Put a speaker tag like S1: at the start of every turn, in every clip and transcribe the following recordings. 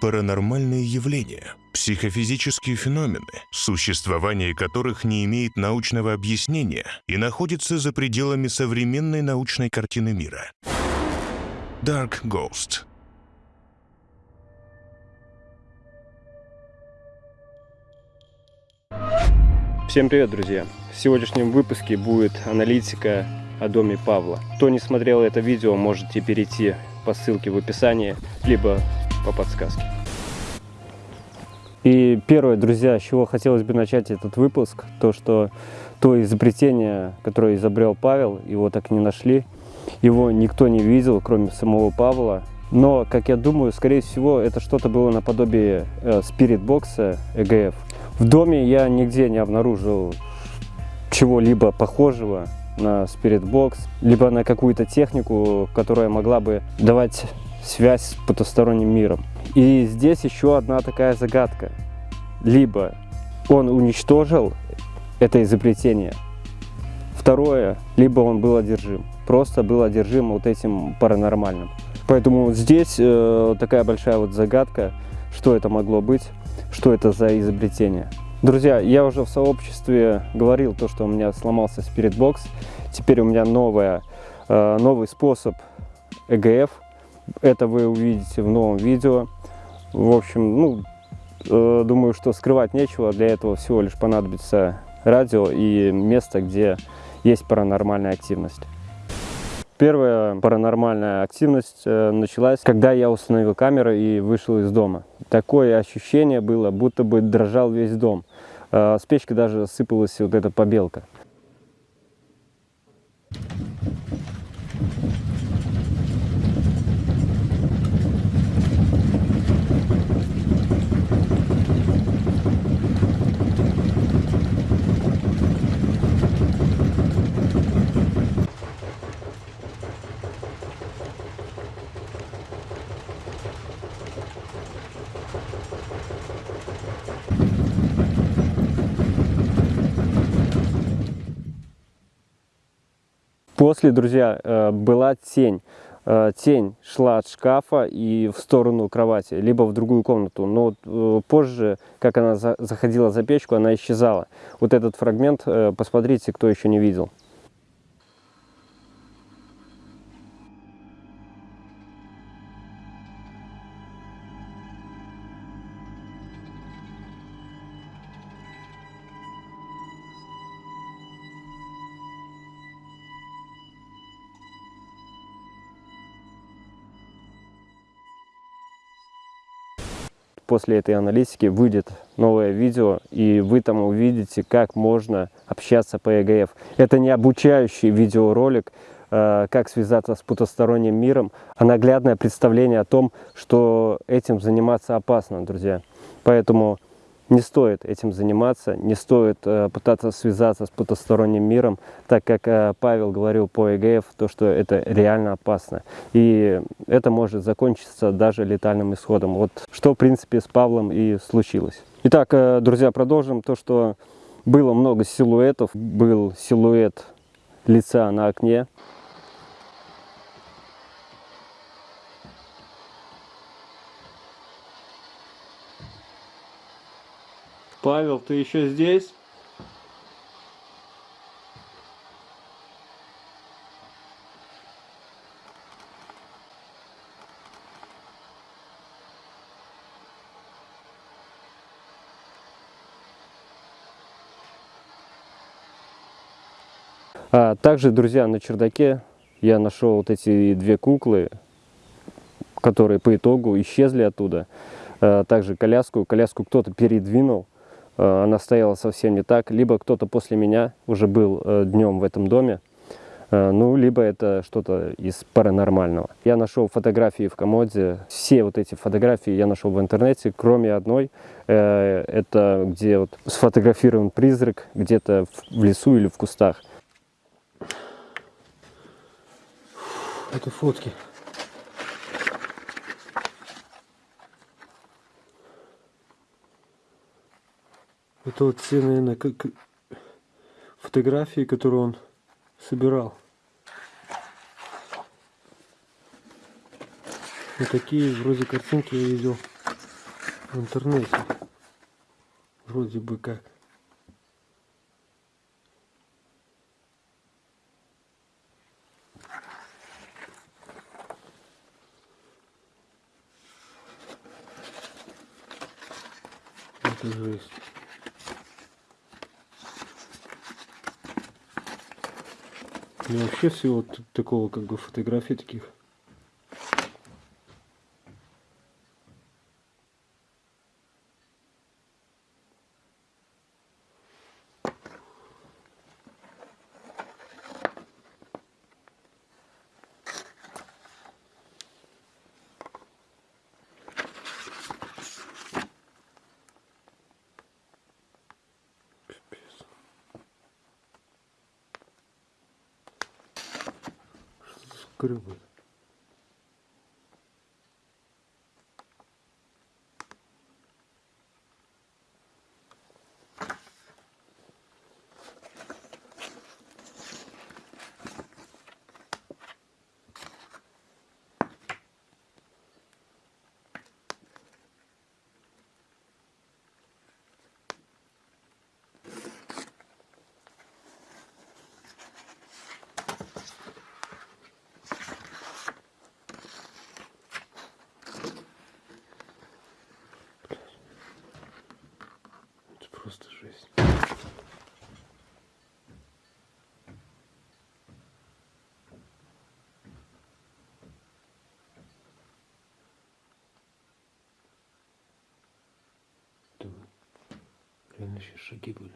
S1: паранормальные явления, психофизические феномены, существование которых не имеет научного объяснения и находится за пределами современной научной картины мира. Dark Ghost
S2: Всем привет, друзья! В сегодняшнем выпуске будет аналитика о доме Павла. Кто не смотрел это видео, можете перейти по ссылке в описании, либо по подсказке. И первое, друзья, с чего хотелось бы начать этот выпуск, то, что то изобретение, которое изобрел Павел, его так не нашли, его никто не видел, кроме самого Павла. Но, как я думаю, скорее всего, это что-то было наподобие э, спиритбокса EGF. В доме я нигде не обнаружил чего-либо похожего на спиритбокс, либо на какую-то технику, которая могла бы давать связь с потусторонним миром. И здесь еще одна такая загадка. Либо он уничтожил это изобретение, второе, либо он был одержим, просто был одержим вот этим паранормальным. Поэтому здесь э, такая большая вот загадка, что это могло быть, что это за изобретение. Друзья, я уже в сообществе говорил то, что у меня сломался спиритбокс. Теперь у меня новая, э, новый способ ЭГФ это вы увидите в новом видео. В общем, ну, э, думаю, что скрывать нечего. Для этого всего лишь понадобится радио и место, где есть паранормальная активность. Первая паранормальная активность э, началась, когда я установил камеру и вышел из дома. Такое ощущение было, будто бы дрожал весь дом. Э, с печки даже сыпалась вот эта побелка. После, друзья, э, была тень. Э, тень шла от шкафа и в сторону кровати, либо в другую комнату. Но э, позже, как она заходила за печку, она исчезала. Вот этот фрагмент, посмотрите, кто еще не видел. После этой аналитики выйдет новое видео, и вы там увидите, как можно общаться по ЕГФ. Это не обучающий видеоролик, э, как связаться с потусторонним миром, а наглядное представление о том, что этим заниматься опасно, друзья. Поэтому не стоит этим заниматься, не стоит э, пытаться связаться с потусторонним миром, так как э, Павел говорил по ЕГФ, то, что это реально опасно. И это может закончиться даже летальным исходом. Вот что, в принципе, с Павлом и случилось. Итак, э, друзья, продолжим то, что было много силуэтов. Был силуэт лица на окне, Павел, ты еще здесь? А, также, друзья, на чердаке я нашел вот эти две куклы, которые по итогу исчезли оттуда. А, также коляску. Коляску кто-то передвинул. Э, она стояла совсем не так. Либо кто-то после меня уже был э, днем в этом доме, э, ну, либо это что-то из паранормального. Я нашел фотографии в комоде. Все вот эти фотографии я нашел в интернете, кроме одной. Это где вот сфотографирован призрак где-то в лесу или в кустах.
S3: Это фотки. Это вот все, наверное, как фотографии, которые он собирал. Вот такие вроде картинки я видел. в интернете. Вроде бы как. Это жесть. Меня вообще всего такого как бы фотографий таких. Что за скребы? Это просто жесть. Это сейчас шаги были.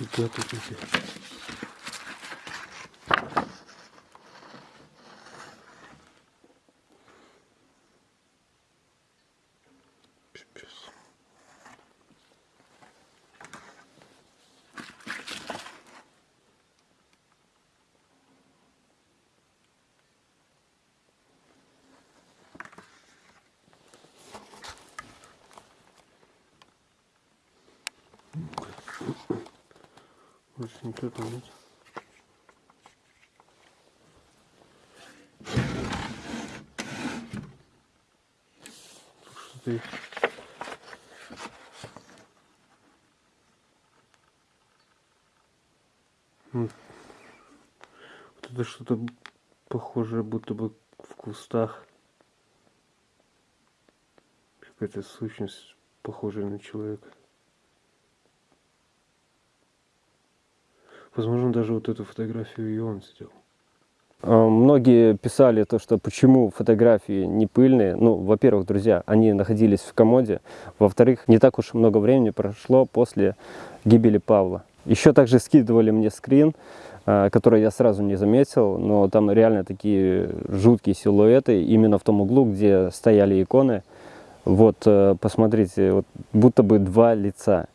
S3: Нифига тут эти. Больше никто там нет. Есть. М. Вот это что-то похожее, будто бы в кустах. Какая-то сущность, похожая на человека. Возможно, даже вот эту фотографию и он сделал.
S2: А, Многие писали то, что почему фотографии не пыльные. Ну, во-первых, друзья, они находились в комоде. Во-вторых, не так уж много времени прошло после гибели Павла. Еще также скидывали мне скрин, а, который я сразу не заметил, но там реально такие жуткие силуэты именно в том углу, где стояли иконы. Вот, э, посмотрите, вот будто бы два лица.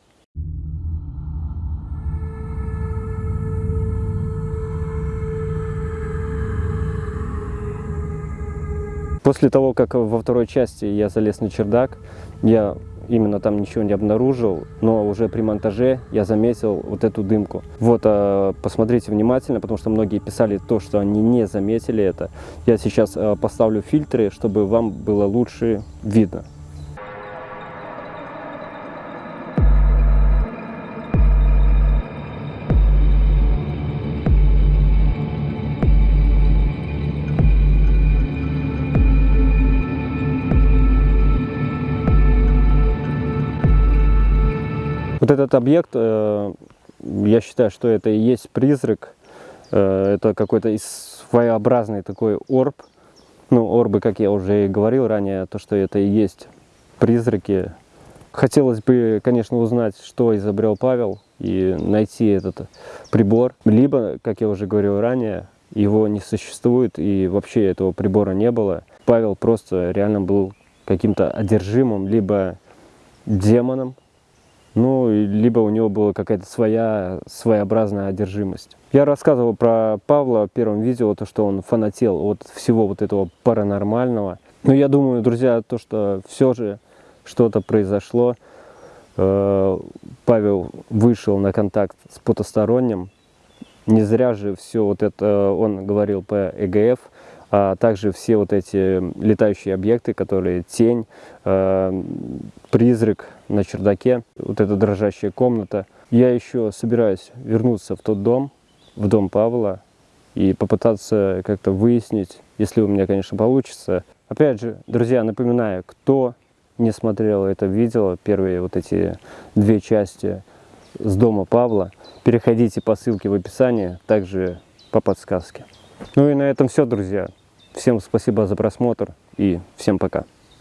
S2: После того, как во второй части я залез на чердак, я именно там ничего не обнаружил, но уже при монтаже я заметил вот эту дымку. Вот, а, посмотрите внимательно, потому что многие писали то, что они не заметили это. Я сейчас а, поставлю фильтры, чтобы вам было лучше видно. Этот объект, э, я считаю, что это и есть призрак. Э, Это какой-то своеобразный такой орб. Ну, орбы, как я уже и говорил ранее, то, что это и есть призраки. Хотелось бы, конечно, узнать, что изобрел Павел и найти этот прибор. Либо, как я уже говорил ранее, его не существует и вообще этого прибора не было. Павел просто реально был каким-то одержимым, либо демоном, ну, либо у него была какая-то своя, своеобразная одержимость. Я рассказывал про Павла в первом видео, то, что он фанател от всего вот этого паранормального. Но я думаю, друзья, то, что все же что-то произошло, э, Павел вышел на контакт с потусторонним. Не зря же все вот это он говорил по ЭГФ, а также все вот эти летающие объекты, которые тень, э, призрак на чердаке, вот эта дрожащая комната. Я еще собираюсь вернуться в тот дом, в дом Павла, и попытаться как-то выяснить, если у меня, конечно, получится. Опять же, друзья, напоминаю, кто не смотрел это видео, первые вот эти две части с дома Павла, переходите по ссылке в описании, также по подсказке. Ну и на этом все, друзья. Всем спасибо за просмотр и всем пока.